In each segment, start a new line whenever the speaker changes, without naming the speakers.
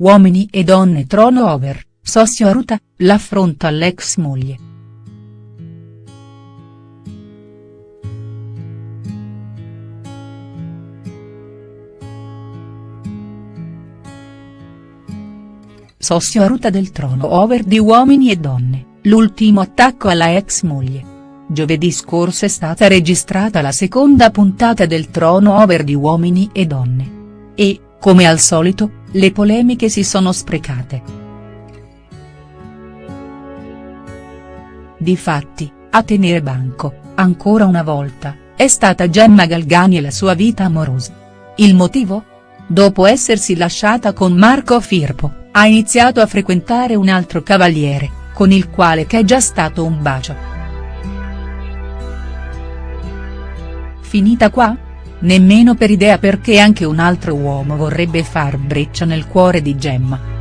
Uomini e donne trono over, Sossio Aruta, l'affronto all'ex moglie. Sossio Aruta del trono over di Uomini e donne, l'ultimo attacco alla ex moglie. Giovedì scorso è stata registrata la seconda puntata del trono over di Uomini e Donne. E, come al solito, le polemiche si sono sprecate. Difatti, a tenere banco, ancora una volta, è stata Gemma Galgani e la sua vita amorosa. Il motivo? Dopo essersi lasciata con Marco Firpo, ha iniziato a frequentare un altro cavaliere, con il quale c'è già stato un bacio. Finita qua? Nemmeno per idea perché anche un altro uomo vorrebbe far breccia nel cuore di Gemma.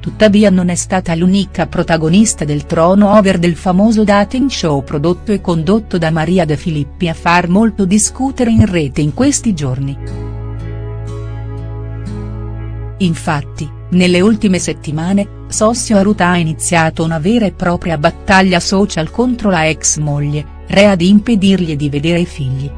Tuttavia non è stata l'unica protagonista del trono over del famoso dating show prodotto e condotto da Maria De Filippi a far molto discutere in rete in questi giorni. Infatti, nelle ultime settimane, Sossio Aruta ha iniziato una vera e propria battaglia social contro la ex moglie, rea di impedirgli di vedere i figli.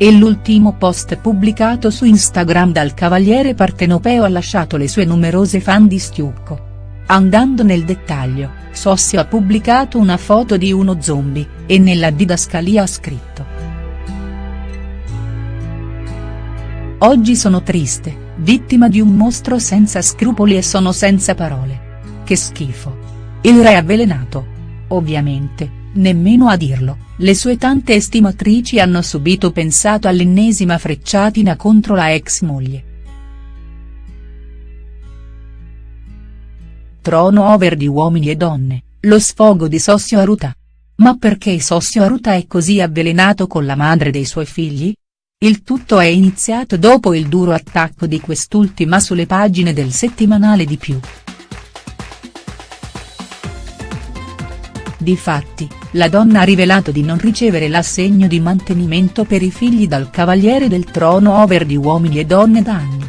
E l'ultimo post pubblicato su Instagram dal cavaliere partenopeo ha lasciato le sue numerose fan di stucco. Andando nel dettaglio, Sossio ha pubblicato una foto di uno zombie, e nella didascalia ha scritto. Oggi sono triste, vittima di un mostro senza scrupoli e sono senza parole. Che schifo. Il re avvelenato. Ovviamente, nemmeno a dirlo, le sue tante estimatrici hanno subito pensato all'ennesima frecciatina contro la ex moglie. Trono over di uomini e donne, lo sfogo di Sossio Aruta. Ma perché Sossio Aruta è così avvelenato con la madre dei suoi figli? Il tutto è iniziato dopo il duro attacco di quest'ultima sulle pagine del settimanale di più. Difatti, la donna ha rivelato di non ricevere l'assegno di mantenimento per i figli dal cavaliere del trono over di Uomini e Donne da anni.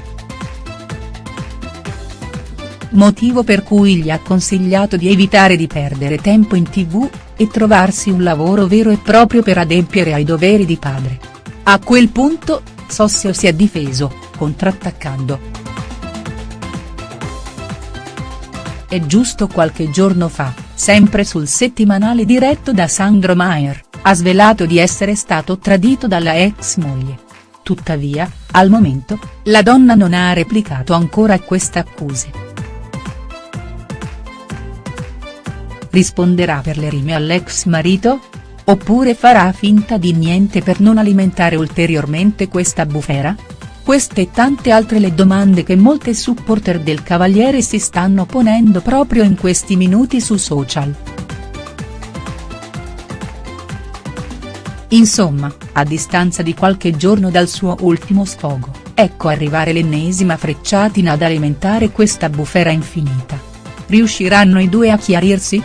Motivo per cui gli ha consigliato di evitare di perdere tempo in tv, e trovarsi un lavoro vero e proprio per adempiere ai doveri di padre. A quel punto, Sossio si è difeso, contrattaccando. È giusto qualche giorno fa, sempre sul settimanale diretto da Sandro Maier, ha svelato di essere stato tradito dalla ex moglie. Tuttavia, al momento, la donna non ha replicato ancora a queste accuse. Risponderà per le rime all'ex marito? Oppure farà finta di niente per non alimentare ulteriormente questa bufera?. Queste e tante altre le domande che molte supporter del Cavaliere si stanno ponendo proprio in questi minuti su social. Insomma, a distanza di qualche giorno dal suo ultimo sfogo, ecco arrivare l'ennesima frecciatina ad alimentare questa bufera infinita. Riusciranno i due a chiarirsi?.